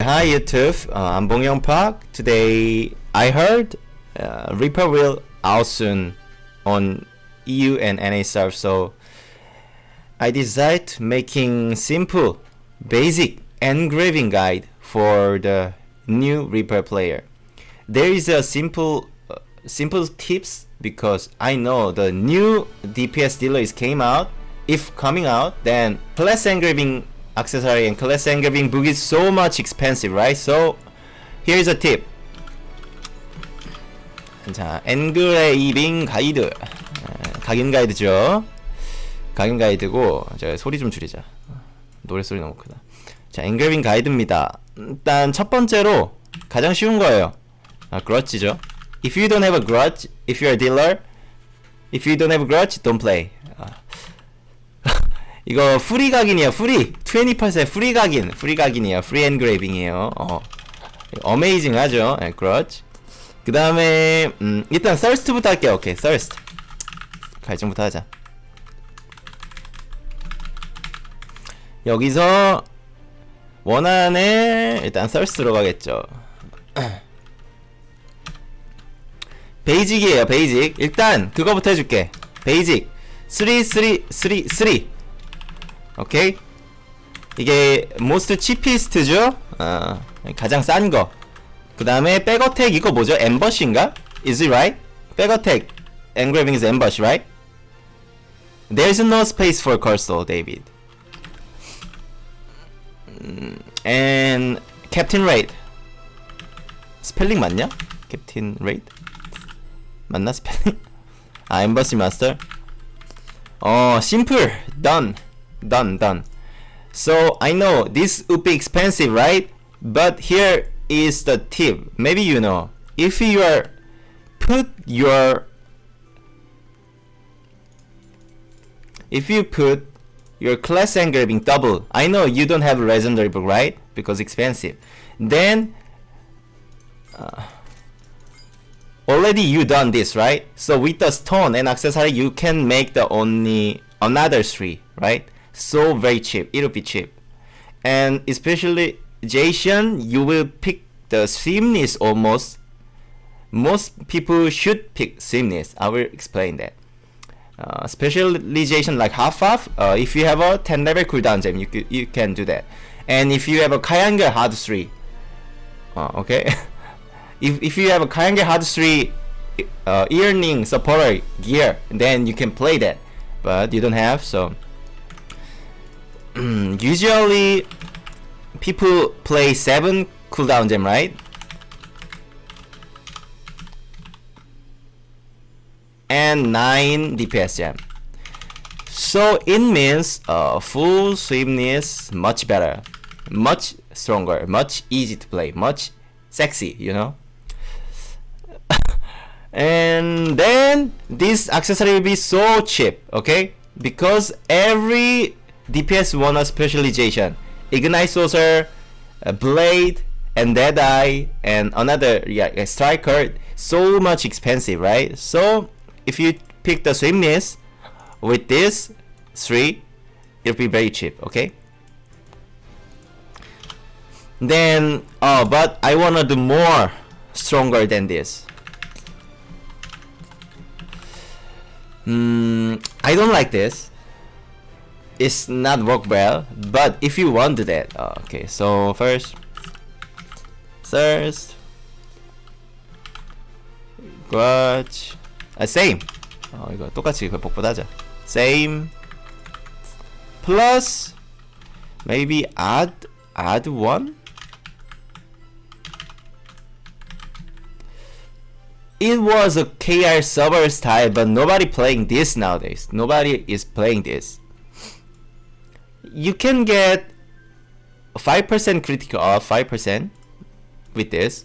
Hi YouTube, uh, I'm Bong Young Park. Today I heard uh, Reaper will out soon on EU and NA serve, so I decided making simple, basic engraving guide for the new Reaper player. There is a simple, uh, simple tips because I know the new DPS dealer is came out. If coming out, then plus engraving accessory and class engraving book is so much expensive, right? So here's a tip. 자, 엔그레이빙 가이드 각인 가이드죠. 각인 가이드고 저 소리 좀 줄이자. 노래 소리 너무 크다. 자, 엔그레이빙 가이드입니다. 일단 첫 번째로 가장 쉬운 거예요. 아, 그렇지죠. If you don't have a grudge, if you're a dealer, if you don't have a grudge, don't play. 아. 이거 프리 각인이에요. 프리 20% 프리 각인, 프리 각인이에요. 프리 엔그레이빙이에요. 어, 어메이징 하죠. 네, 그렇지. 그 다음에 음, 일단 thirst부터 할게요. 오케이, thirst. 갈증부터 하자. 여기서 원안에 일단 thirst 들어가겠죠. 베이직이에요 베이직 일단 그거부터 해줄게 베이직 3 3 3 3 오케이 이게 most cheapest죠 어, 가장 싼거 그 다음에 백어택 이거 뭐죠 엠버시인가 is it right 백어택 engraving is ambush right there's no space for cursor David 음, and captain rate 스펠링 맞냐 captain rate 맞나 스펠링? 아 엠버시 마스터 어 simple done done done. So I know this would be expensive right? But here is the tip. Maybe you know. If you are put your if you put your class engraving double I know you don't have a legendary book right? Because expensive. Then uh, already you done this right? So with the stone and accessory you can make the only another three right so very cheap it'll be cheap. And especially Jason you will pick the seamless almost. Most people should pick seamless I will explain that. Uh, specialization like half half uh, if you have a 10 level cooldown gem you, you can do that. And if you have a Kayangel hard 3 uh, okay? If, if you have a Kayangel hard 3 uh, earning supporter gear then you can play that. But you don't have so usually people play 7 cooldown gem right? And 9 DPS gem. So it means uh, full swiftness much better much stronger much easy to play much sexy you know? And then this accessory will be so cheap okay? Because every DPS want a specialization. Ignite saucer a blade and deadeye and another yeah striker. So much expensive right? So if you pick the swiftness with this three it'll be very cheap okay? Then oh but I wanna do more stronger than this. Mm, I don't like this. It's not work well, but if you want to do that, oh, okay. So first, first, watch, uh, same. 어 이거 똑같이 그 복붙하자. Same plus maybe add add one. it was a KR server style, but nobody playing this nowadays. Nobody is playing this. You can get 5% critical off, 5% with this.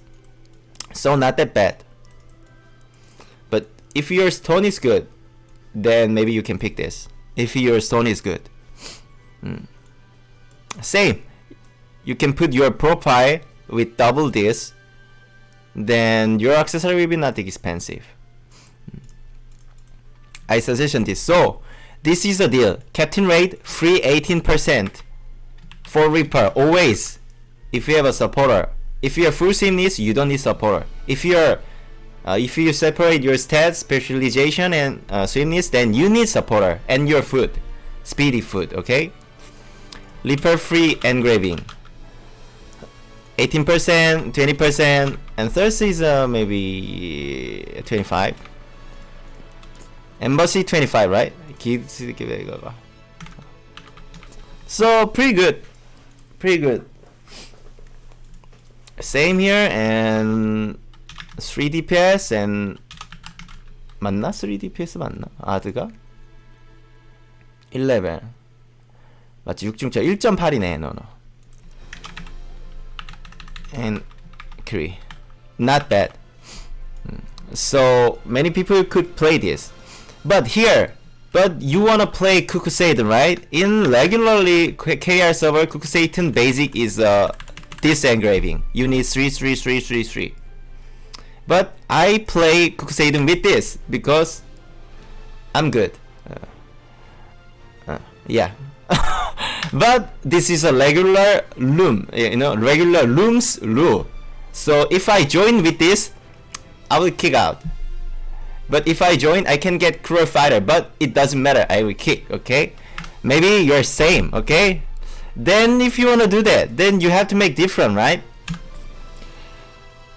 So not that bad. But if your stone is good, then maybe you can pick this. If your stone is good. Hmm. Same. You can put your profile with double this then your accessory will be not expensive. I suggest this. So, this is the deal. Captain rate, free 18% for Reaper, always. if you have a supporter. If you're full swimness, you don't need supporter. If you're uh, if you separate your stats, specialization, and uh, swimness, then you need supporter and your food, speedy food, Okay. Reaper free engraving. 18%, 20%, and thirst is uh, maybe 25. Embassy 25, right? So pretty good, pretty good. Same here and 3 DPS and 맞나? 3 DPS 맞나? 아드가? 1레벨 맞지 6중차 1.8이네 너너 and Kree. Not bad. So many people could play this. But here, but you wanna play Kukuseitan, right? In regularly KR server, Kukuseitan basic is uh, this engraving. You need 3, 3, 3, 3, 3. But I play Kukuseitan with this because I'm good. Uh, uh, yeah. but this is a regular loom you know regular looms rule so if I join with this I will kick out but if I join I can get cruel fighter but it doesn't matter. I will kick okay? Maybe you're same okay? Then if you want to do that then you have to make different right?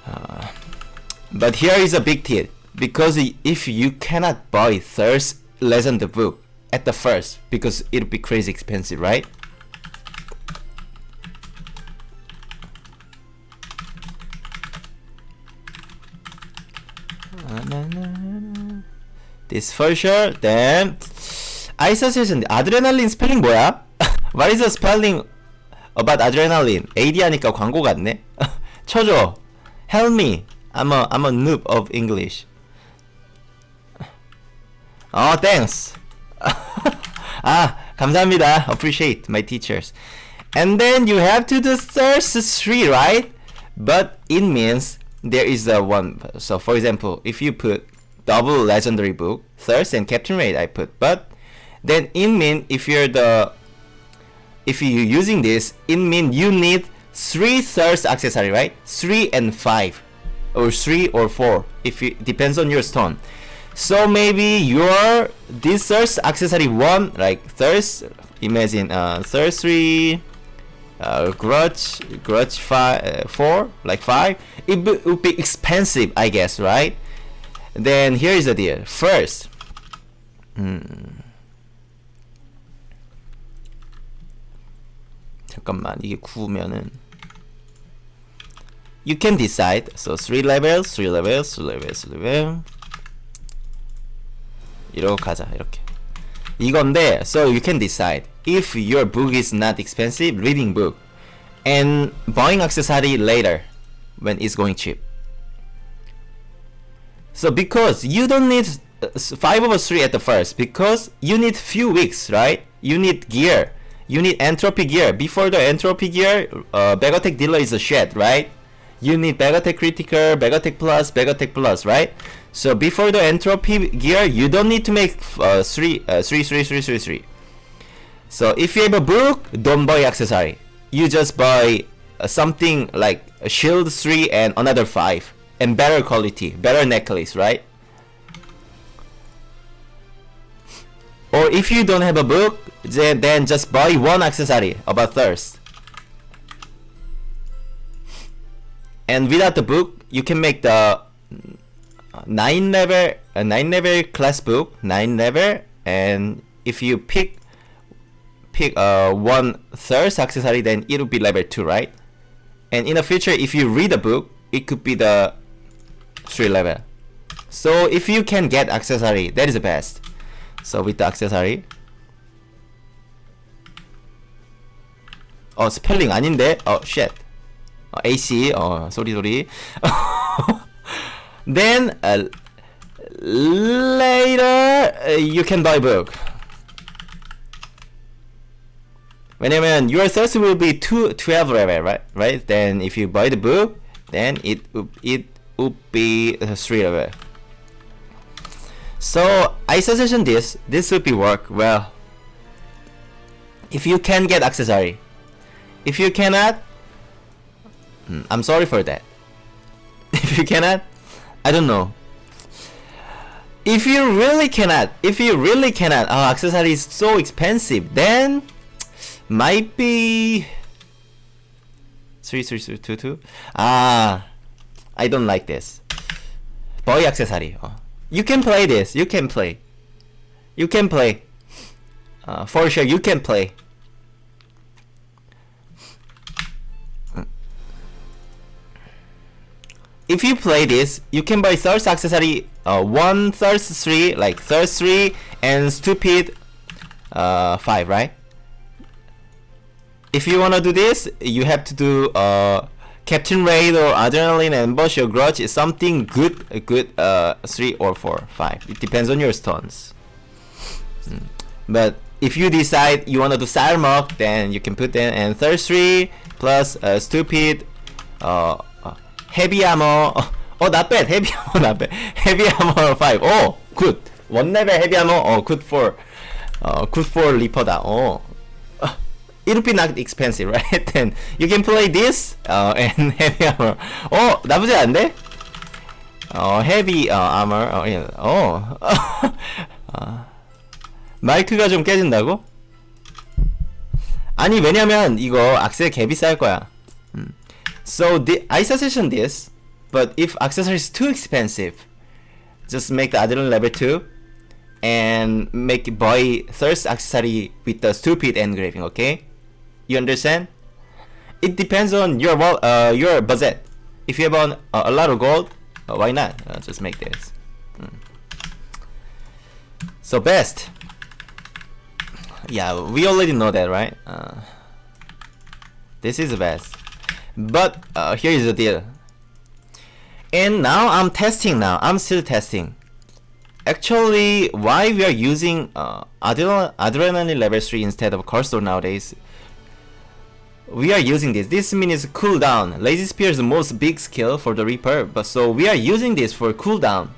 Uh, but here is a big tip. Because if you cannot buy thirst lesson the book at the first because it'll be crazy expensive right This for sure. Then 아이서세션 아드레날린 스펠링 뭐야? What is the spelling about adrenaline? AD 하니까 광고 같네. 쳐줘. Help me. I'm a I'm a noob of English. Oh, thanks. ah, 감사합니다. Appreciate my teachers. And then you have to do thirst three, right? But it means there is a one. So for example, if you put double legendary book, thirst and captain rate, I put. But then it mean if you're the if you're using this, it mean you need three thirst accessory, right? Three and five, or three or four. If it depends on your stone. So maybe your this thirst accessory one like thirst. Imagine uh thirst three uh, grudge grudge five uh, four like five it would be expensive I guess right then here is the deal first 음. 잠깐만 이게 9면은 you can decide so 3 levels 3 levels 3 levels 3 level 이러고 가자 이렇게 이건데 so you can decide if your book is not expensive reading book and buying accessory later when it's going cheap so because you don't need uh, 5 over 3 at the first because you need few weeks right you need gear you need entropy gear before the entropy gear uh, Bagatech dealer is a shed right you need Bagatech critical Bagatech plus Bagatech plus right so before the entropy gear, you don't need to make uh, three, uh, three, three, three, three, three. So if you have a book, don't buy accessory. You just buy uh, something like a shield 3 and another 5. And better quality, better necklace, right? Or if you don't have a book, then, then just buy one accessory about thirst. And without the book, you can make the 9 level a 9 level class book 9 level and if you pick pick uh, one third accessory then it will be level 2 right and in the future if you read a book it could be the 3 level so if you can get accessory that is the best so with the accessory 어 스펠링 아닌데 어 shit 어, AC 어 소리 소리 Then uh, later uh, you can buy book. 왜냐면 your thirst will be two, 12 level, right? Right? Then if you buy the book, then it it would be 3 level. So I suggest this. This would be work well. If you can get accessory. If you cannot, Hmm, I'm sorry for that. if you cannot, I don't know. If you really cannot, if you really cannot, oh, accessory is so expensive, then might be three three three two two. Ah, I don't like this. Boy accessory. Oh. You can play this. You can play. You can play. Uh, for sure, you can play. if you play this, you can buy thirst accessory uh, 1 thirst 3, like thirst 3 and stupid uh, 5, right? If you wanna do this, you have to do uh, Captain Raid or Adrenaline and boss or Grudge is something good, a good uh, 3 or 4, 5. It depends on your stones. Hmm. But if you decide you want to do Sarmok, then you can put in and 3 plus uh, Stupid, uh, uh Heavy ammo. Oh, not bad. Heavy ammo, not bad. Heavy ammo, 5. Oh, good. One level Heavy ammo. Oh, good for, uh, good for Lipoda. Oh, uh, it would be not expensive right then you can play this uh, and heavy armor oh 나쁘지 않은데 어 heavy uh, armor 어, 예. 어. 어. 마이크가 좀 깨진다고? 아니 왜냐면 이거 악셀 개 비쌀 거야 음. So the, I suggestion this, but if accessory is too expensive, just make the adrenaline level 2 and make boy thirst accessory with the stupid engraving, okay? You understand? It depends on your uh, your budget. If you have on, uh, a lot of gold, uh, why not? Uh, just make this. Mm. So best. Yeah, we already know that, right? Uh, this is the best. But uh, here is the deal. And now I'm testing now. I'm still testing. Actually, why we are using uh, Adrenaline level 3 instead of Cursor nowadays? We are using this. This means cooldown. Lazy Spear is the most big skill for the Reaper, but so we are using this for cooldown.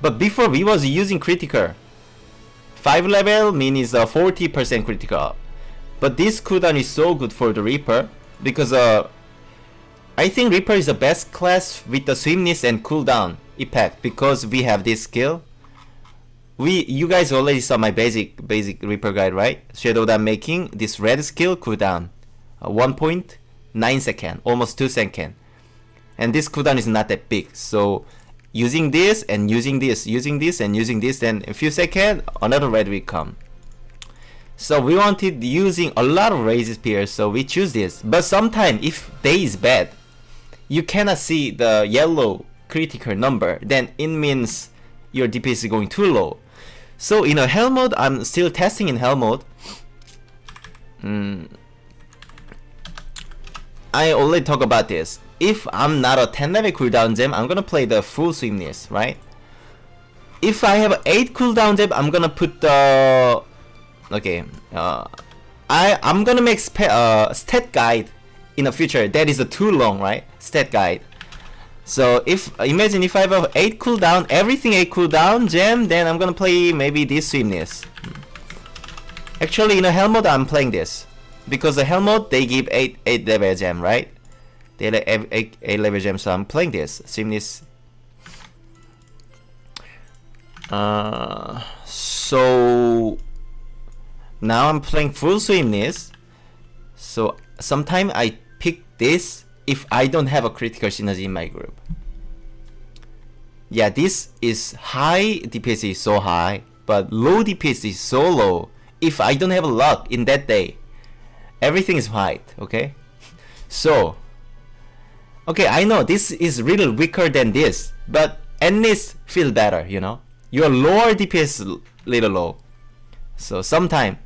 But before we was using critical. 5 level means a 40% critical. But this cooldown is so good for the Reaper because uh, I think Reaper is the best class with the swiftness and cooldown effect because we have this skill. We you guys already saw my basic basic Reaper guide, right? Shadow Dam making this red skill cooldown uh, 1.9 second, almost 2 second. And this cooldown is not that big. So using this and using this, using this and using this, then a few seconds, another red will come. So we wanted using a lot of Lazy Spears, so we choose this. But sometimes if day is bad, you cannot see the yellow critical number, then it means your DPS is going too low. So in a hell mode, I'm still testing in hell mode. Mm. I already talk about this. If I'm not a 10 level cooldown gem, I'm gonna play the full swiftness, right? If I have 8 cooldown gem, I'm gonna put the okay uh, I I'm gonna make uh, stat guide in the future that is too long right stat guide so if imagine if I have 8 cooldown everything 8 cooldown gem then I'm gonna play maybe this swiftness actually in a hell mode I'm playing this. Because the hell mode they give 8 8 level gem right? They have 8, 8 level gem so I'm playing this swiftness uh, so now I'm playing full swiftness so sometimes I pick this if I don't have a critical synergy in my group. Yeah this is high DPS is so high but low DPS is so low if I don't have luck in that day everything is white okay? So okay I know this is really weaker than this but at least feel better you know? Your lower DPS little low. So sometime.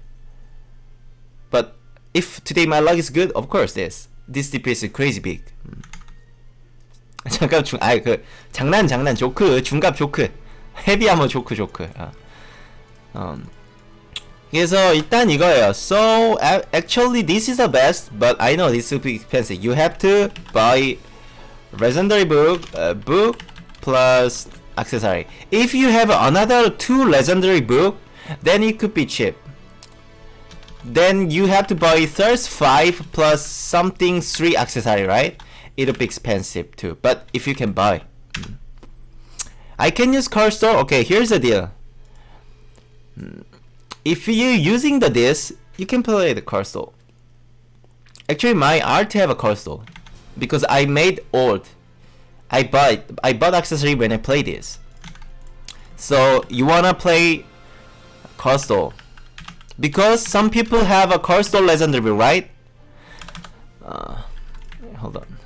But if today my luck is good, of course this. This DPS crazy big. 잠깐 중, 아이 그 장난 장난 조크 중갑 조크 헤비아머 조크 조크. 아. 음. 그래서 일단 이거예요. So actually this is the best, but I know this will be expensive. You have to buy legendary book, uh, book plus accessory. If you have another two legendary book, then it could be cheap. Then you have to buy thirst 5 plus something 3 accessory, right? It'll be expensive too, but if you can buy. I can use car store. Okay, here's the deal. If you're using the disc, you can play the car store. Actually, my art have a car store because I made old. I bought I bought accessory when I play this. So you wanna play car store because some people have a car store legendary, right? Uh, hold on.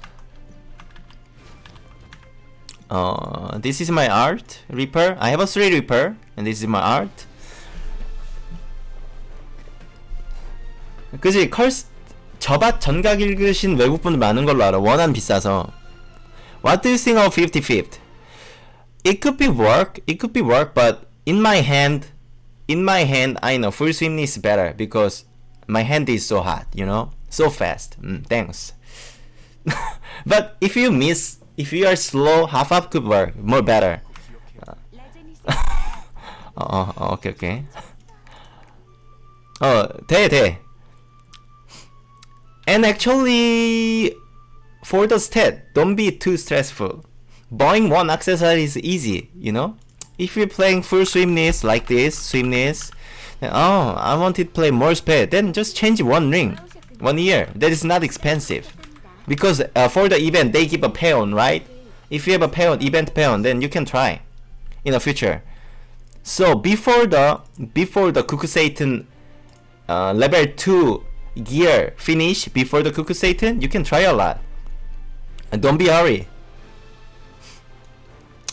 Uh, this is my art Reaper. I have a three Reaper, and this is my art. 그지 컬스 저밭 전각 읽으신 외국분들 많은 걸로 알아. 원한 비싸서. What do you think of 50-50? It could be work. It could be work, but in my hand, in my hand, I know full swim is better because my hand is so hot. You know, so fast. Mm, thanks. but if you miss if you are slow, half up could work more better. 어, 어, 오케이 오케이. 어, 돼 돼. And actually, for the stat, don't be too stressful. Buying one accessory is easy, you know. If you're playing full swimness like this, swimness, then, oh, I want to play more speed, then just change one ring, one year. That is not expensive. Because uh, for the event they give a peon right? If you have a peon event peon then you can try in the future. So before the before the cuckoo satan uh, level 2 gear finish before the cuckoo satan you can try a lot. And don't be hurry.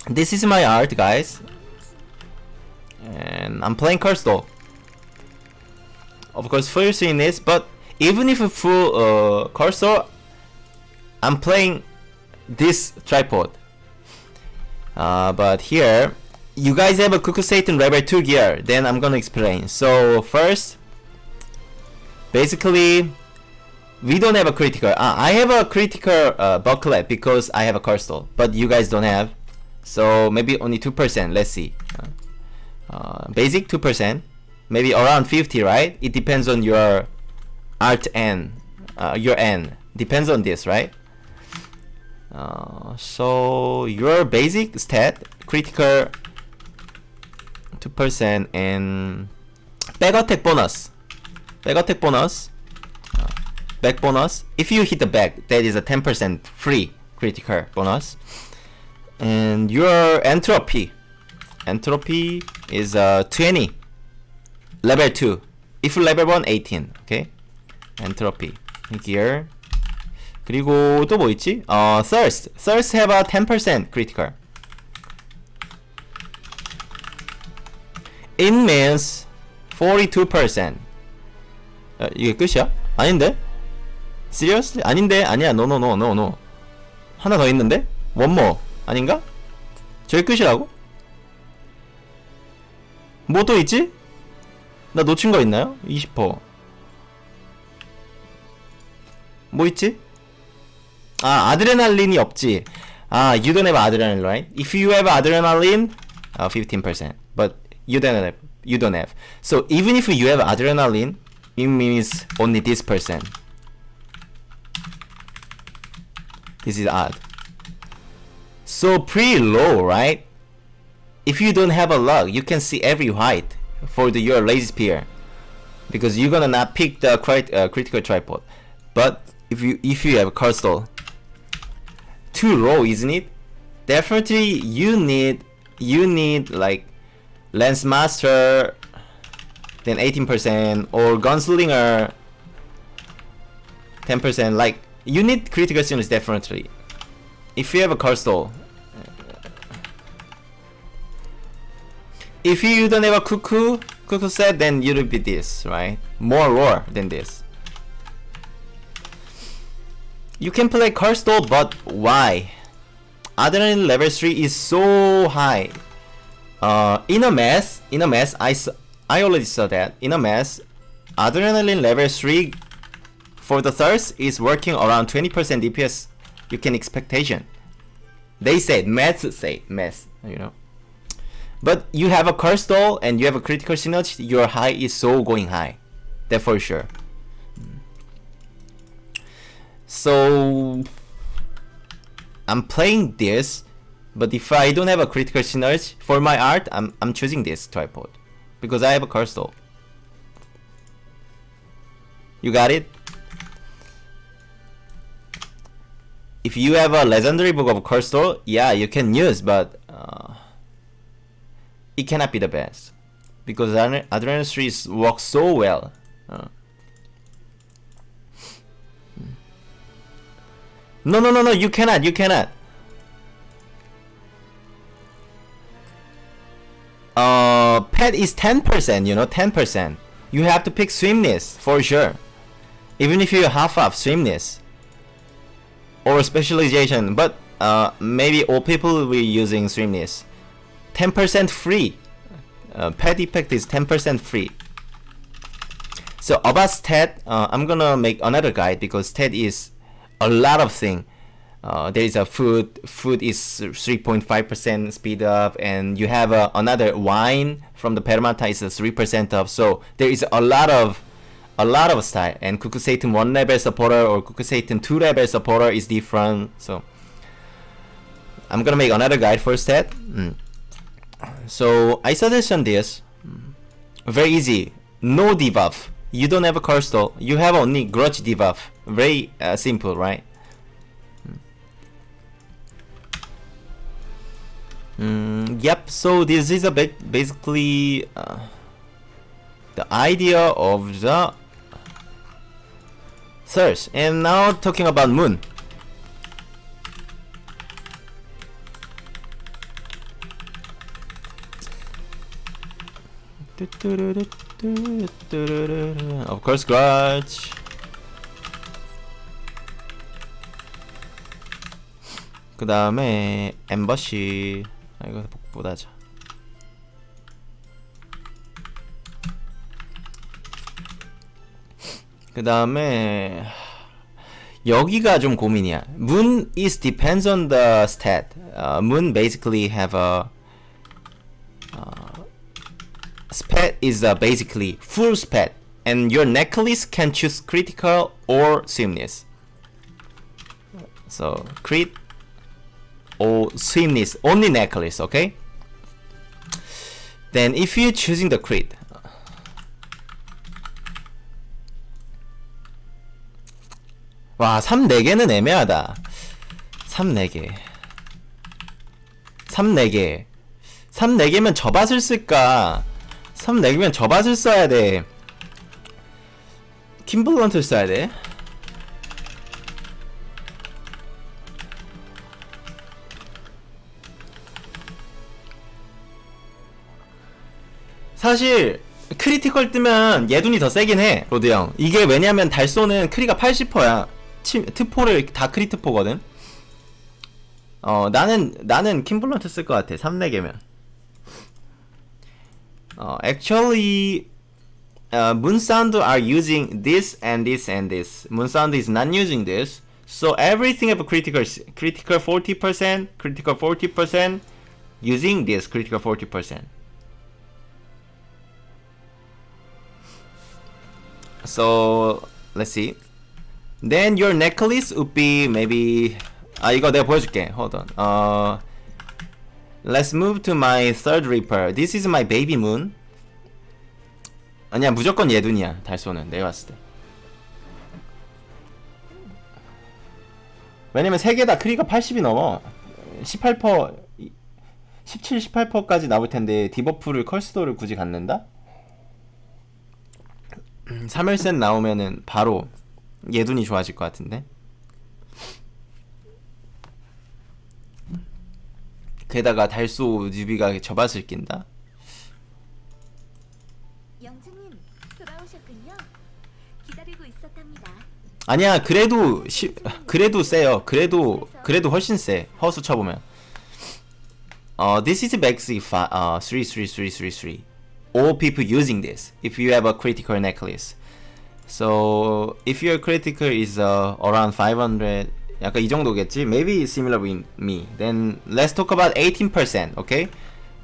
This is my art guys and I'm playing Curse of course first in this but even if a full uh, I'm playing this tripod. Uh, but here, you guys have a Cuckoo Satan Rebel 2 gear, then I'm gonna explain. So first, basically, we don't have a critical. Uh, I have a critical uh, bucklet because I have a crystal, but you guys don't have. So maybe only 2%, let's see. Uh, basic 2%, maybe around 50, right? It depends on your art N, uh, your N. Depends on this, right? Uh, so your basic stat critical 2% and back attack bonus back attack bonus uh, back bonus if you hit the back that is a 10% free critical bonus and your entropy entropy is uh, 20 level 2 if level 1 18 okay entropy here 그리고 또 뭐 있지? 어, thirst. thirst have a 10% critical. It means 42%. 어, 이게 끝이야? 아닌데? Seriously? 아닌데? 아니야. No, no, no, no, no. 하나 더 있는데? One more. 아닌가? 저게 끝이라고? 뭐 또 있지? 나 놓친 거 있나요? 20%. 뭐 있지? 아 아드레날린이 없지 아 you don't have adrenaline right if you have adrenaline uh, 15% but you don't have you don't have so even if you have adrenaline it means only this percent this is odd so pretty low right if you don't have a luck you can see every height for the your lazy spear. Because you're gonna not pick the crit uh, critical tripod. But if you if you have a crystal too low, isn't it? Definitely you need you need like lens Master then 18% or Gunslinger 10% like you need critical students definitely. If you have a crystal if you don't have a cuckoo cuckoo set then you'll be this right more raw than this you can play Cursed Doll, but why? Adrenaline level 3 is so high. Uh, in a mess, in a mess, I, I already saw that. In a mess, Adrenaline level 3 for the thirst is working around 20% DPS. You can expectation. They said, math say, math, you know. But you have a Cursed Doll and you have a critical synergy, your high is so going high. that for sure. So I'm playing this but if I don't have a critical synergy for my art I'm, I'm choosing this tripod. Because I have a cursor you got it? If you have a legendary book of cursor yeah you can use but uh, it cannot be the best because Adrenaline 3 works so well uh. No, no, no, no, you cannot, you cannot. Uh, pet is 10%, you know, 10%. You have to pick swimness, for sure. Even if you half up swimness. Or specialization, but uh, maybe all people will be using swimness. 10% free. Uh, pet effect is 10% free. So about stat, uh, I'm gonna make another guide because stat is a lot of thing. Uh, there is a food. Food is 3.5% speed up, and you have uh, another wine from the Permata is 3% up. So there is a lot of a lot of style. And Satan one level supporter or Satan two level supporter is different. So I'm gonna make another guide for that. Mm. So I suggest this. Very easy. No debuff. You don't have a curse though. You have only grudge debuff. Very uh, simple, right? Mm, yep, so this is a bit basically uh, the idea of the search. And now talking about moon. Of course, Grudge. 그 다음에 엠버시 아 이거 못하자 그 다음에 여기가 좀 고민이야. Moon is depends on the stat. Uh, moon basically have a uh, spat is uh, basically full spat, and your necklace can choose critical or swimness. So crit or swimness only necklace okay then if you're choosing the crit 와, 3 4개는 애매하다. 3 4개. 3 4개. 3 4개면 저밭을 쓸까? 3 4개면 저밭을 써야 돼. 킴블런트를 써야 돼. 사실 크리티컬 뜨면 예둔이 더 세긴 해 로드 형 이게 왜냐면 달소는 크리가 80%야 트포를 다 크리트포거든 어 나는 나는 킴블런트 쓸 것 같아 3렉이면 어 actually uh, Moonsound are using this and this and this Moonsound is not using this so everything of critical critical 40% critical 40% using this critical 40% So let's see. Then your necklace would be maybe 아 이거 내가 보여줄게. Hold on. Uh, let's move to my third reaper. This is my baby moon. 아니야 무조건 예둔이야 달소는 내가 봤을 때. 왜냐면 세 개 다 크리가 80이 넘어. 18% 17, 18%까지 나올 텐데 디버프를 컬스도를 굳이 갖는다? 3일센 나오면은 바로 예둔이 좋아질 것 같은데 게다가 달소 뉴비가 저밭을 낀다 영주님 돌아오셨군요. 기다리고 있었답니다. 아니야 그래도 시, 그래도 세요 그래도 그래도 훨씬 세 허수 쳐보면 어 this is maxi 어33333 all people using this if you have a critical necklace so if your critical is uh, around 500 약간 이 정도겠지 maybe similar with me then let's talk about 18% okay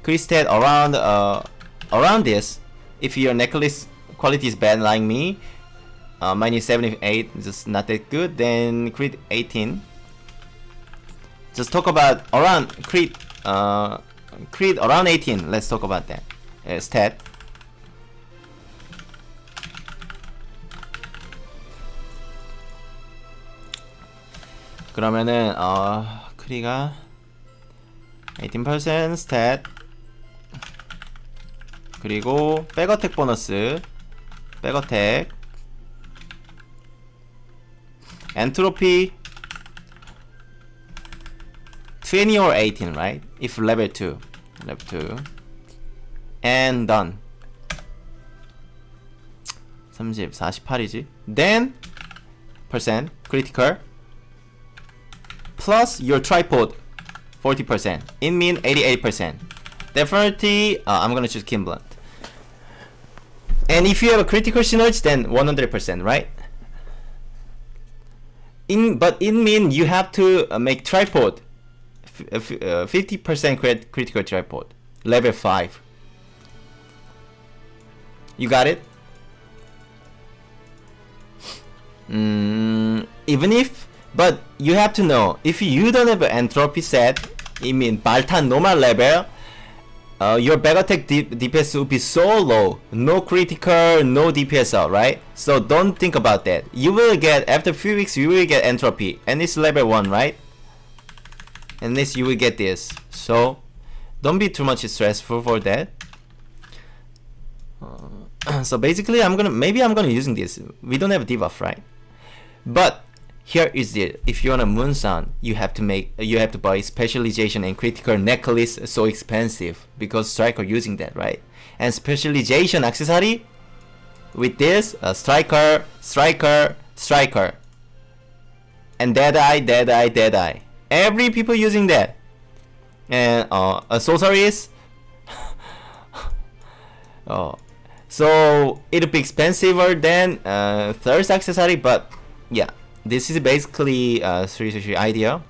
Christed around uh, around this if your necklace quality is bad like me. Uh, minus 78 just not that good. Then crit 18. Just talk about around crit uh crit around 18. Let's talk about that. Uh, stat. 그러면은 어 크리가 18% 스탯 그리고 백어택 보너스 백어택 엔트로피 20 or 18 right if level 2 level 2 and done 30 48이지 then percent critical plus your tripod 40% in mean 88% definitely uh, I'm gonna choose Kimblunt and if you have a critical synergy then 100% right? In but in mean you have to uh, make tripod 50% crit critical tripod level 5 you got it? Mm, even if but you have to know if you don't have an entropy set I mean Baltan normal level uh, your back attack DPS will be so low. No critical no DPS right? So don't think about that. You will get after few weeks you will get entropy. And it's level 1 right? And this you will get this. So don't be too much stressful for that. Uh, so basically I'm gonna maybe I'm gonna using this. We don't have debuff right? But here is it if you want a moon sun you have to make you have to buy specialization and critical necklace so expensive because striker using that right? And specialization accessory with this striker striker striker. And dead eye dead eye dead eye. Every people using that. And uh, a sorceress oh. So it'll be expensive than uh, third accessory but yeah this is basically a 3 idea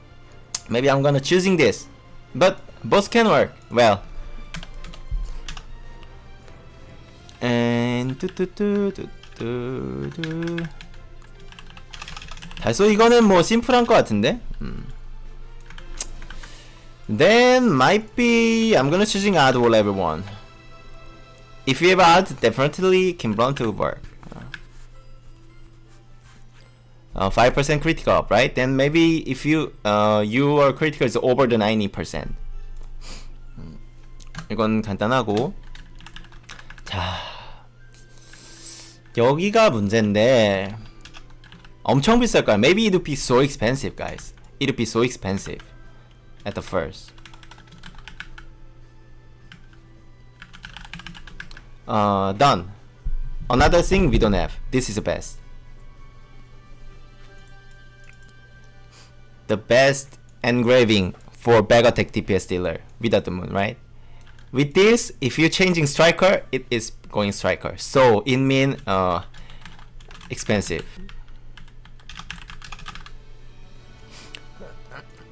maybe I'm gonna choosing this but both can work well and 뚜뚜뚜뚜뚜뚜 달소 이거는 뭐 심플한 것 같은데 음. then might be I'm gonna choosing odd level 1 if you have odd definitely can run to work uh, 5% critical up, right? Then maybe if you uh, your critical is over the 90%. 이건 간단하고 자 여기가 문제인데 엄청 비쌀 거야. Maybe it would be so expensive, guys. It would be so expensive at the first. Uh, done. Another thing we don't have. This is the best. the best engraving for back attack DPS dealer without the moon, right? With this, if you're changing striker, it is going striker. So it mean uh, expensive.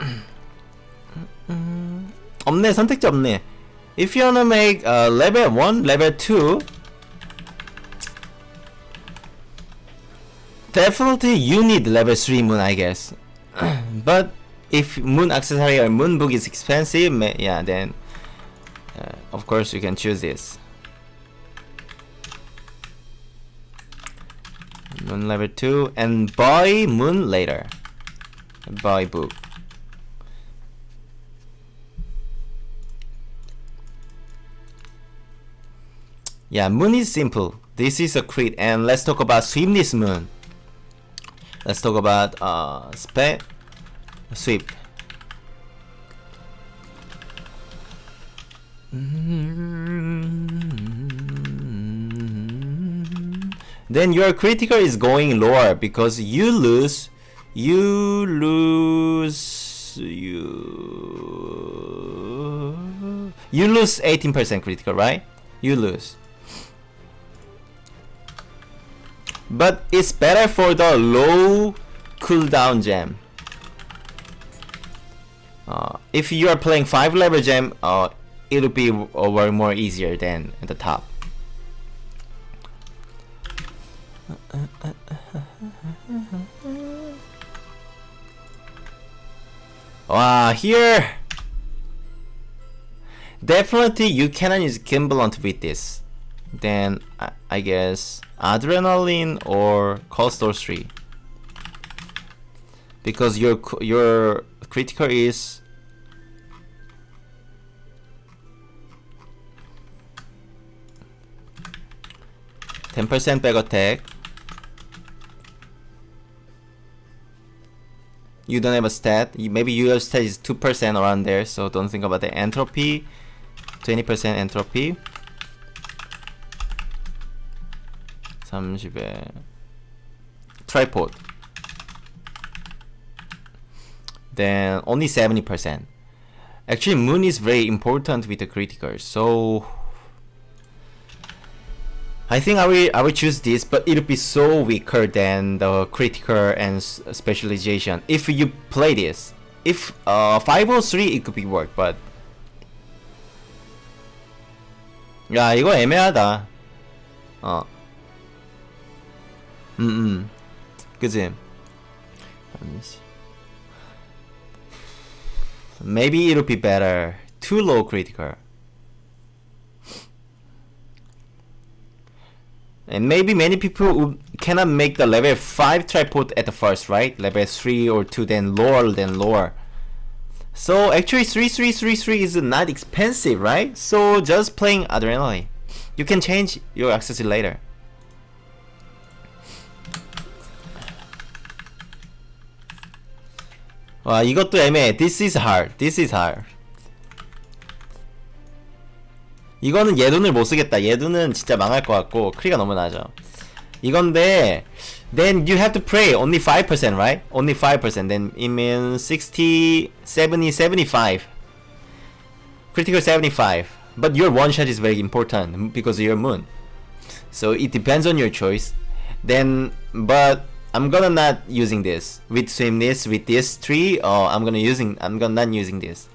없네 선택지 없네. If you wanna make uh, level 1, level 2 Definitely you need level 3 moon I guess but if moon accessory or moon book is expensive, yeah, then uh, of course you can choose this. Moon level 2 and buy moon later. Buy book. Yeah, moon is simple. This is a crit and let's talk about swim this moon. Let's talk about uh, spec sweep. Then your critical is going lower because you lose, you lose, you, you lose 18% critical, right? You lose. But it's better for the low cooldown gem. Uh, if you are playing 5 level gem, uh, it'll be over more easier than at the top. Wow, here! Definitely you cannot use Gimbal with this. Then I, guess adrenaline or Cursed Doll 3 because your your critical is ten percent back attack you don't have a stat. Maybe your stat is 2% around there so don't think about the entropy. 20% entropy 30에 tripod then only 70% actually moon is very important with the critical so I think I will I will choose this, but it'll be so weaker than the critical and specialization. If you play this, if uh 503 it could be work, but 야 이거 애매하다. 어. 음음. 그지? Maybe it'll be better. Too low critical. And maybe many people cannot make the level 5 tripod at the first, right? Level 3 or 2 then lower than lower. So actually 3333 is not expensive, right? So just playing Adrenaline. You can change your accessory later. 와 이것도 애매해. This is hard. This is hard. 이거는 예둔을 못 쓰겠다. 예둔은 진짜 망할 것 같고 크리가 너무 나죠. 이건데 then you have to pray only 5% right? Only 5% then it means 60, 70, 75 critical 75 but your one shot is very important because of your moon so it depends on your choice then but I'm gonna not using this with swiftness with this tree or I'm gonna using I'm gonna not using this.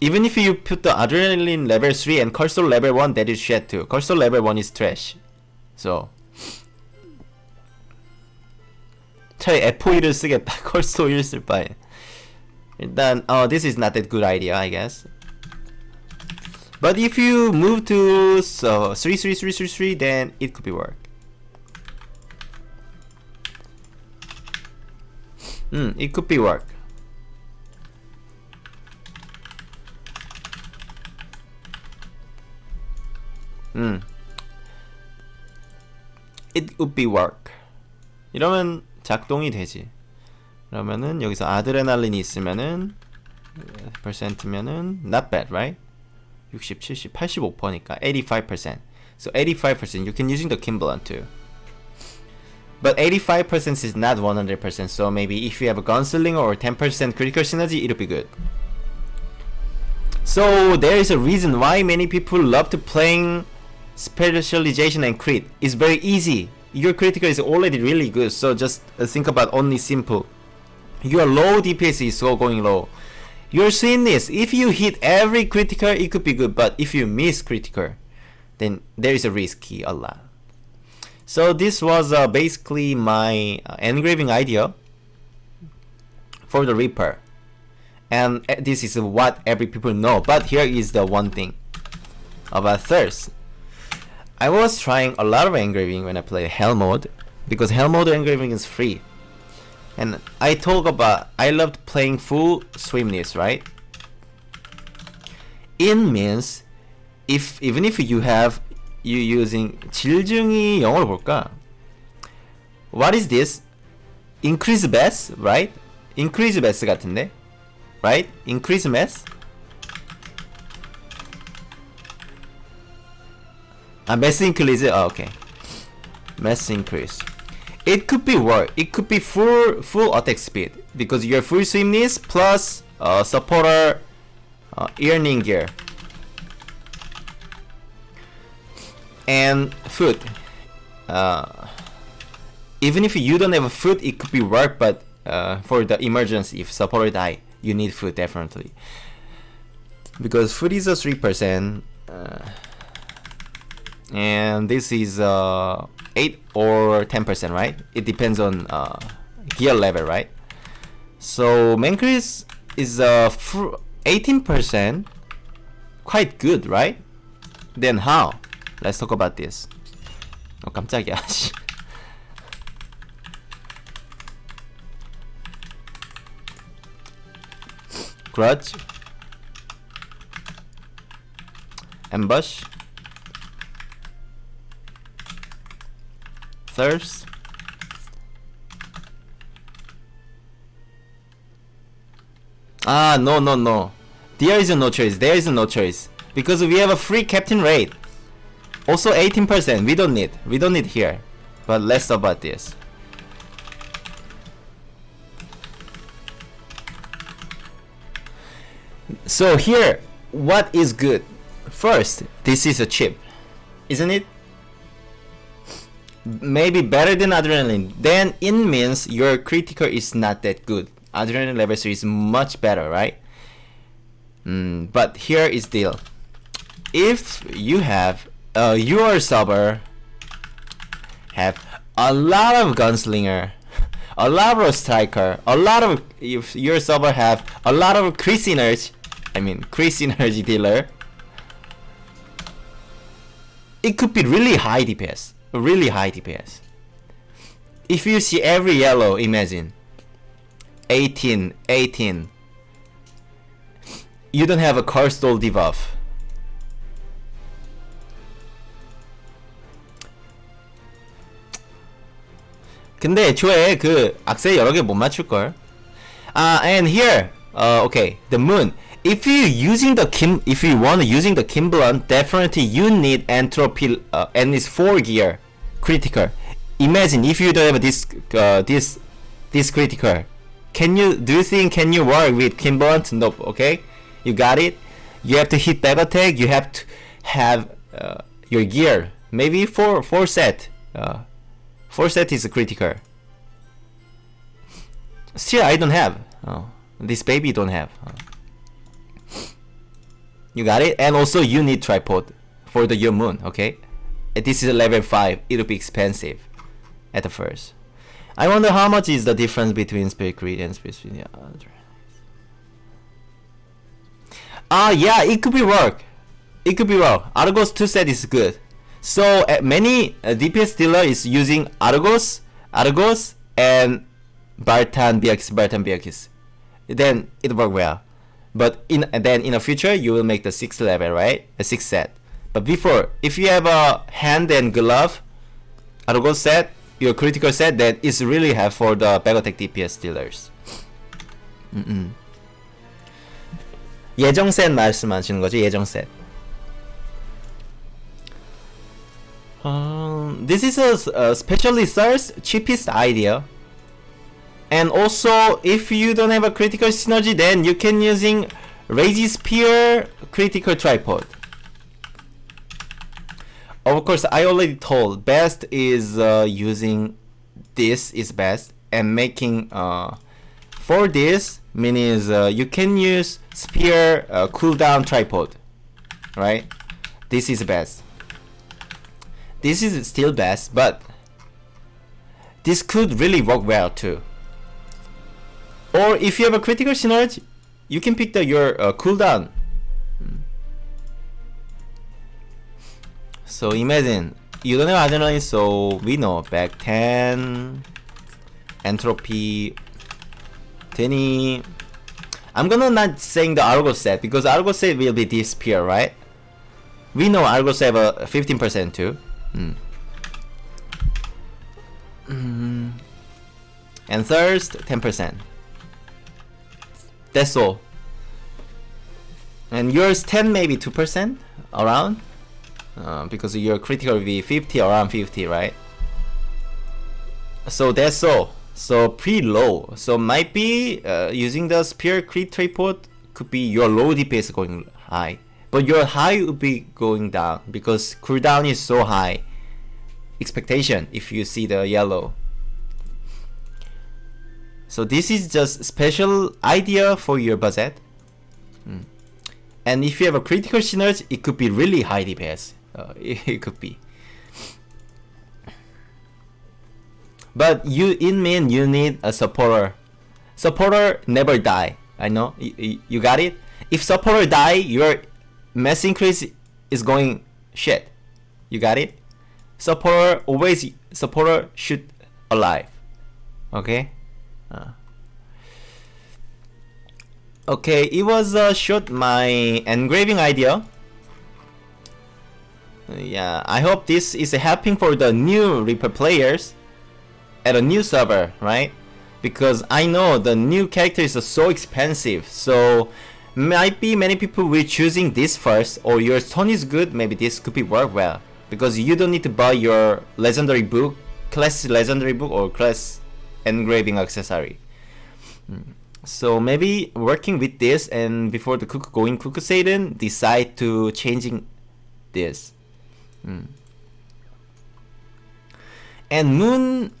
Even if you put the adrenaline level 3 and cursor level 1 that is shit too. Cursor level 1 is trash. So try F5를 쓰겠다. 컬스 5를 쓸 바에. 일단 어, this is not that good idea I guess. But if you move to so 3 3 3 3 3 then it could be work. Hmm, it could be work. 음. It would be work. 이러면 작동이 되지. 그러면은 여기서 아드레날린이 있으면은 percent면은 not bad, right? 60, 70, 85%니까 85%. So 85% you can using the Keen Blunt too. But 85% is not 100%, so maybe if you have a gunsling or 10% critical synergy, it'll be good. So there is a reason why many people love to playing specialization and crit It's very easy. Your critical is already really good, so just think about only simple. Your low DPS is so going low. Your this. if you hit every critical, it could be good, but if you miss critical, then there is a risky a lot. So this was uh, basically my uh, engraving idea for the Reaper. And uh, this is what every people know, but here is the one thing about thirst. I was trying a lot of engraving when I play Hell mode because Hell mode engraving is free. And I talk about I loved playing full swimness, right? In means if even if you have you using 질증이 영어로 볼까? What is this? Increase mass, right? Increase mass 같은데? Right? Increase mass? Uh, mass increase. Oh, okay. Mass increase. It could be work. It could be full full attack speed because your full swiftness plus uh, supporter uh, earning gear and food. Uh, even if you don't have food, it could be work. But uh, for the emergency, if supporter die, you need food definitely because food is a three percent Uh, and this is uh, 8 or 10% right it depends on uh, gear level right so Mancris is uh, 18% quite good right then how let's talk about this 어 깜짝이야 grudge ambush Thirst? Ah no no no. There is no choice there is no choice. Because we have a free captain rate. Also 18% we don't need we don't need here. But let's talk about this. So here what is good? First this is a chip isn't it maybe better than adrenaline. Then it means your critical is not that good. Adrenaline level 3 is much better right? Mm, but here is deal. If you have uh, your server have a lot of gunslinger a lot of striker a lot of if your server have a lot of crit synergy I mean crit synergy dealer it could be really high DPS really high DPS. If you see every yellow, imagine 18, 18. You don't have a Cursed Doll debuff. 근데 애초에 그 악세 여러 개 못 맞출걸 and here uh, okay the moon if you using the kim if you want using the kim definitely you need entropy uh, and it's 4 gear critical. Imagine if you don't have this uh, this this critical. Can you do you think can you work with Keen Blunt nope okay? You got it? You have to hit back attack you have to have uh, your gear. Maybe four four set. Uh, four set is critical. Still I don't have. Oh, this baby don't have. Oh. You got it? And also you need tripod for the your moon, okay? This is level 5, it'll be expensive at the first. I wonder how much is the difference between Spirit Creed and Spirit Creed. Ah, uh, yeah, it could be work. It could be work. Argos 2 set is good. So uh, many uh, DPS dealer is using Argos, Argos, and Bartan BX, Bartan BX. Then it work well. But in then in the future you will make the sixth level, right? A sixth set. But before, if you have a hand and glove, Argo set, your critical set, that is really have for the back attack DPS dealers. 음, 예정 set 말씀하시는 거죠? 예정 set. Um, this is a, a specially source cheapest idea. And also, if you don't have a critical synergy, then you can using Rage Spear Critical Tripod of course I already told best is uh, using this is best and making uh, for this means uh, you can use spear uh, cooldown tripod right? This is best. This is still best but this could really work well too. Or if you have a critical synergy, you can pick the your uh, cooldown. So imagine you don't have adrenaline, so we know back 10, entropy 20. I'm gonna not saying the Argo set because Argo set will be disappear, right? We know Argo set have a 15% too. Mm. Mm. And thirst 10%. That's all. And yours 10 maybe 2% around? Uh, because your critical will be 50 around 50 right? So that's all. So pretty low. So might be uh, using the spear crit tripod could be your low DPS going high. But your high would be going down because cooldown is so high. Expectation if you see the yellow. So this is just special idea for your budget. Mm. And if you have a critical synergy, it could be really high DPS. Uh, it, it could be. But you in main you need a supporter. Supporter never die. I know you, you got it. If supporter die, your mass increase is going shit. You got it. Supporter always supporter should alive. Okay. Uh. Okay, it was uh, short my engraving idea. Yeah, I hope this is helping for the new Reaper players at a new server, right? Because I know the new characters are so expensive, so might be many people will choosing this first, or your tone is good, maybe this could be work well. Because you don't need to buy your legendary book, class legendary book, or class engraving accessory. Hmm. So maybe working with this and before the cook going Kakul-Saydon, decide to changing this. Mm. And moon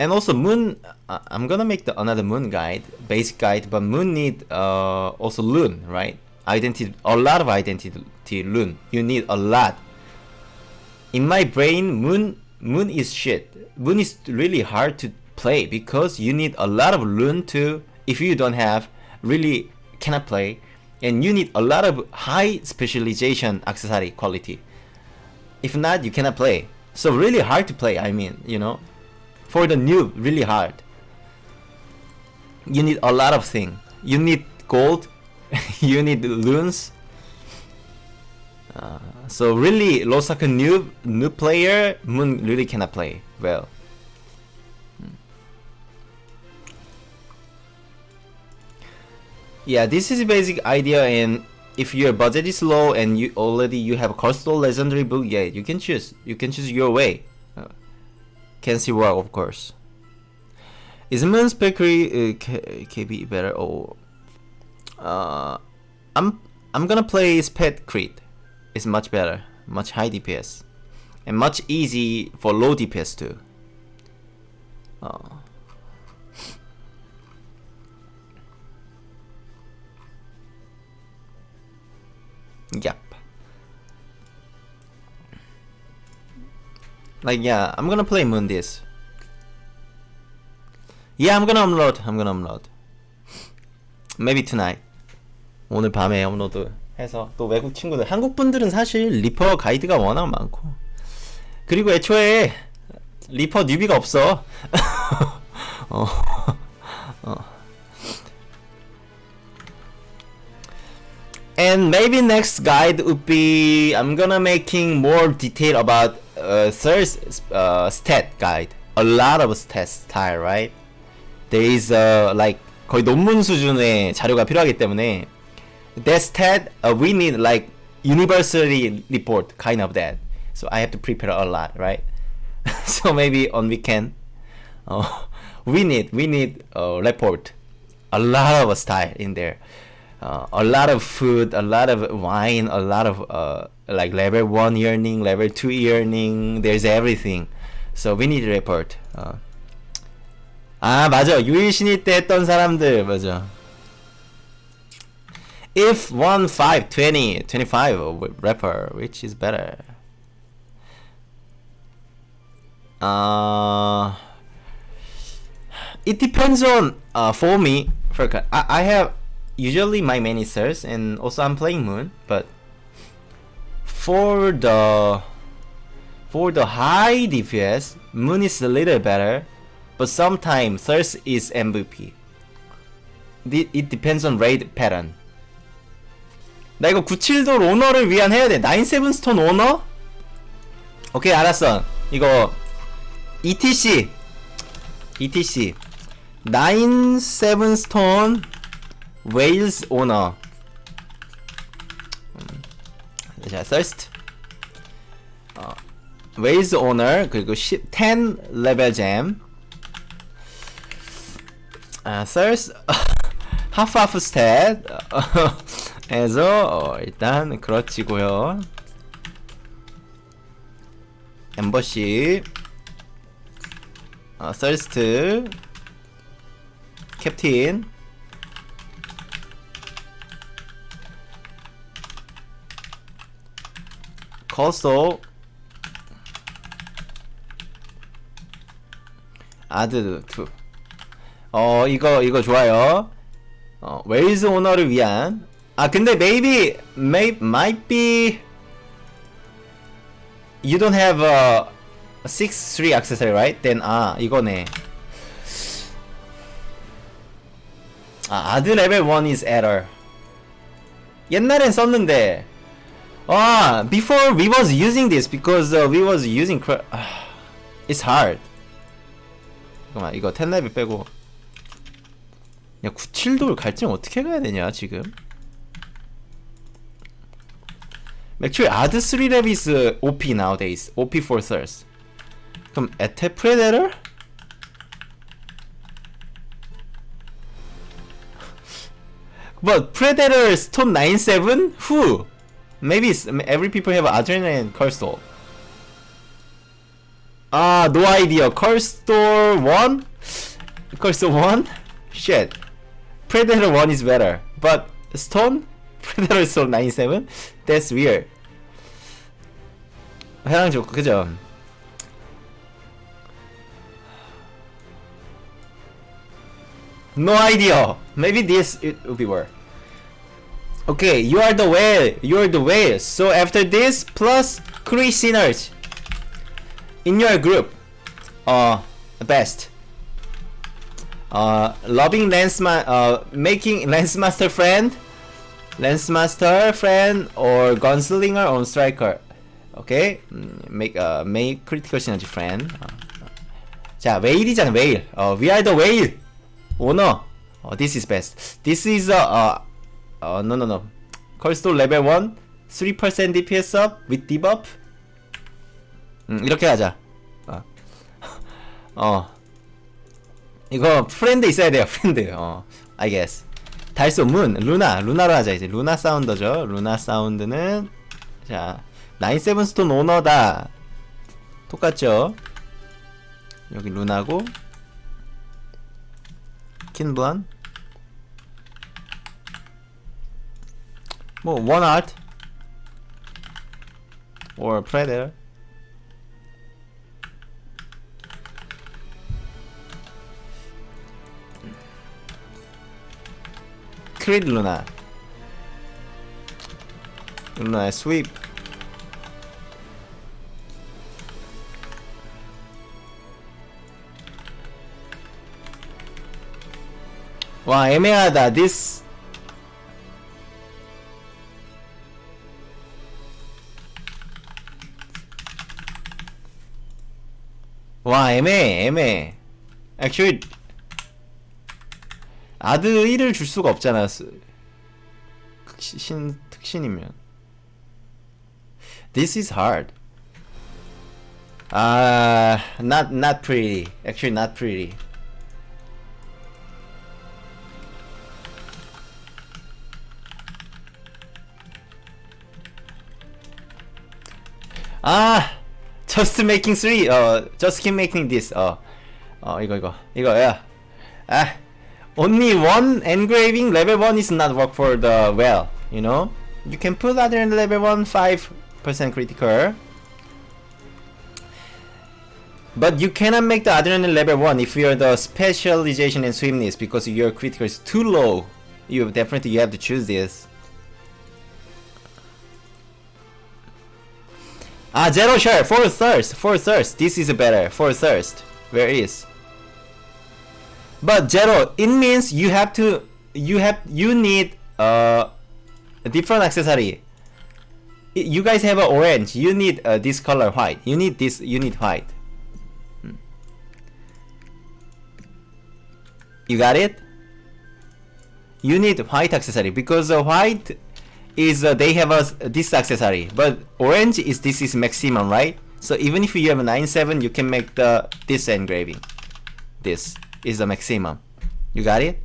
and also moon uh, i'm gonna make the another moon guide basic guide but moon need uh, also loon right? Identity a lot of identity loon. You need a lot. In my brain moon moon is shit. Moon is really hard to play because you need a lot of loon to if you don't have really cannot play. And you need a lot of high specialization accessory quality if not you cannot play. So really hard to play i mean you know? For the noob really hard. You need a lot of things you need gold. You need loons. Uh, so really Losaka noob noob player Moon really cannot play well. Hmm. yeah this is a basic idea and if your budget is low and you already you have a coastal legendary book yeah you can choose you can choose your way can see why, of course. Is Moon's Bakery uh, KB better or uh, I'm I'm gonna play Pet Creed. It's much better, much high DPS, and much easy for low DPS too. Uh, yep. Like yeah, I'm gonna play Moon this. Yeah, I'm gonna upload. I'm gonna upload. Maybe tonight. 오늘 밤에 업로드 해서 또 외국 친구들 한국 분들은 사실 리퍼 가이드가 워낙 많고 그리고 애초에 리퍼 뉴비가 없어. 어. 어. And maybe next guide would be I'm gonna making more detail about uh, third uh, stat guide. A lot of stat style, right? There is uh, like 거의 논문 수준의 자료가 필요하기 때문에 that stat uh, we need like universally report kind of that. So I have to prepare a lot, right? so maybe on weekend, uh, we need we need a report, a lot of style in there uh, a lot of food, a lot of wine, a lot of uh, like level one yearning, level two yearning. There's everything. So we need to report. 어. 아 맞아 유일 신일 때 했던 사람들 맞아. If one five twenty twenty five rapper, which is better? Uh, it depends on uh, for me. For I, I have usually my main is Thurs and also I'm playing Moon but for the for the high DPS Moon is a little better but sometimes Thurs is MVP it depends on raid pattern 나 이거 97돌 오너를 위한 해야 돼 97 스톤 오너? 오케이 알았어 이거 ETC ETC 97 스톤 웨일스 오너 자, thirst 어, 웨일스 오너 그리고 10, 10 레벨 잼 아, thirst half half stat 해서 어, 일단 그렇지고요. 엠버시 어, thirst 캡틴 컬소 아드 2. 어 이거 이거 좋아요. 어 웨일즈 오너를 위한 아 근데 maybe may might be you don't have a 6-3 accessory right? Then 아 이거네. 아 아드 레벨 1 is error. 옛날엔 썼는데 아 before we was using this because uh, we was using cr 아, it's hard. 잠깐만 이거 10레벨 빼고 야 97돌 갈증 어떻게 가야 되냐 지금 Actually add 3랩 is OP nowadays OP for thirst 그럼 에테 프레데터? But Predator Stone 97? Who? Maybe it's, every people have Adrenaline Cursor. Ah, no idea. Cursor 1? Cursor 1? Shit. Predator 1 is better. But Stone? Predator Stone 97? That's weird. 해랑 좋고, 그죠? No idea. Maybe this it will be worse. Okay, you are the whale. You are the whale. So after this, plus three sinners in your group. Uh, best. Uh, loving lensman. uh, making Lance Master friend, Lance Master friend, or Gunslinger on Striker. Okay, mm, make uh, make critical synergy friend. Uh, 자, whale이잖아, whale. Uh, we are the whale. Owner. Oh, this is best. This is a uh, uh uh, no no no. 컬스톨 레벨 1 3% DPS up with debuff. 음, 이렇게 하자. 어. 어. 이거 프렌드 있어야 돼요. 프렌드. 어. I guess. 달소 문 루나 루나로 하자 이제 루나 사운더죠. 루나 사운드는 자 나인7 스톤 오너다. 똑같죠? 여기 루나고 킨블란 뭐 원아트 or predator 크리드 루나 루나의 스윕 와 애매하다 this 와 애매해 애매해 actually 아드 1을 줄 수가 없잖아 스- 극신 특신이면 This is hard 아 not not pretty actually not pretty 아 just making 3 just keep making this. 어어 어, 이거 이거. 이거야 아 ah. only one engraving. Level 1 is not work for the well you know? You can put other level 1 5% critical. But you cannot make the adrenaline level 1 if you're the specialization in swiftness because your critical is too low. You definitely you have to choose this. Ah, zero share, for thirst, for thirst. This is better, for thirst. Where is? But zero, it means you have to, you have, you need uh, a different accessory. You guys have a orange. You need uh, this color white. You need this. You need white. Hmm. You got it? You need white accessory because uh, white is uh, they have a this accessory, but orange is this is maximum, right? So even if you have a 9.7, you can make the this engraving. This is the maximum. You got it?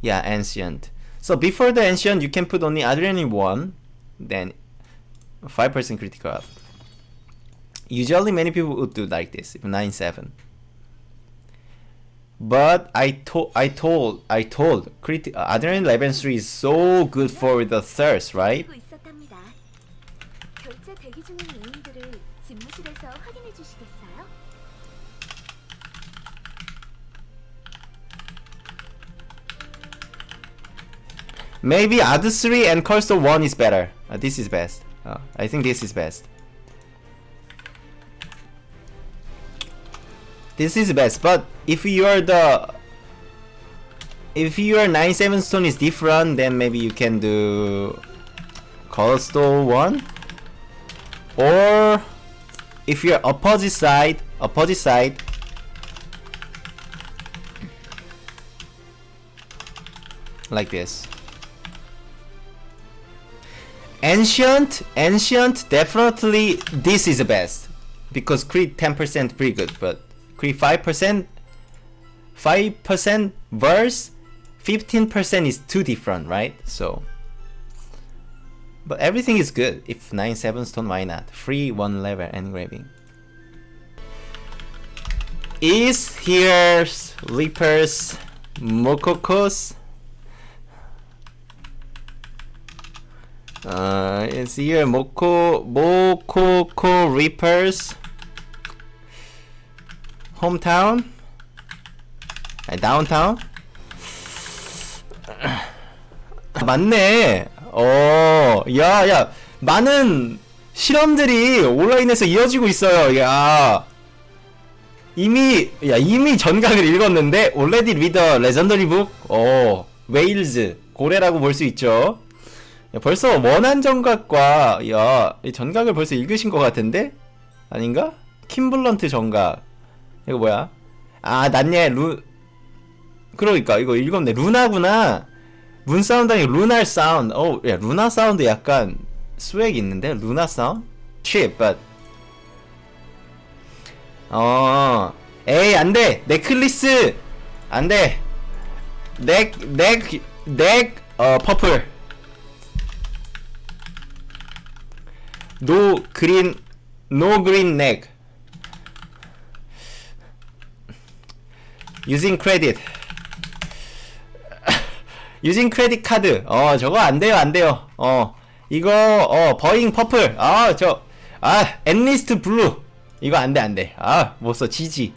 Yeah, ancient. So before the ancient, you can put only adrenaline one, then five percent critical up. Usually, many people would do like this, nine seven. But I told, I told, I told, Crit. Adrenaline Level 3 is so good for the thirst, right? Maybe Ad 3 and Cursor 1 is better. Uh, this is best. Uh, I think this is best. This is the best, but if you're the if your 9-7 stone is different, then maybe you can do Cursor 1 or if you're opposite side, opposite side. Like this. Ancient, ancient, definitely this is the best. Because crit 10% pretty good, but crit 5%, 5% verse, 15% is too different, right? So, but everything is good. If 9 7 stone, why not? Free one level engraving. Is here's Reapers Mokokos? Uh, is here Moko Mokoko Reapers hometown? 아니, downtown? 아, 맞네. 어, 야, 야, 많은 실험들이 온라인에서 이어지고 있어요. 야, 이미, 야, 이미 전각을 읽었는데, already read the legendary book? 어, 웨일즈, 고래라고 볼 수 있죠. 야, 벌써 원한 전각과, 야, 이 전각을 벌써 읽으신 것 같은데? 아닌가? 킴블런트 전각. 이거 뭐야? 아, 난예, 루, 그러니까, 이거 읽었네. 루나구나. 문 사운드 아니고 루날 사운드. 어, 야, 루나 사운드 약간 스웩 있는데? 루나 사운드? shit, but. 어, 에이, 안 돼! 넥클리스! 안 돼! 넥, 넥, 넥, 어, 퍼플. 노 그린, 노 그린 넥. Using credit. 유진 크레딧 카드 어 저거 안 돼요 안 돼요. 어 이거 어 버잉 퍼플. 아저아 앤리스트 블루 이거 안돼 안 돼. 아 못 써. 지지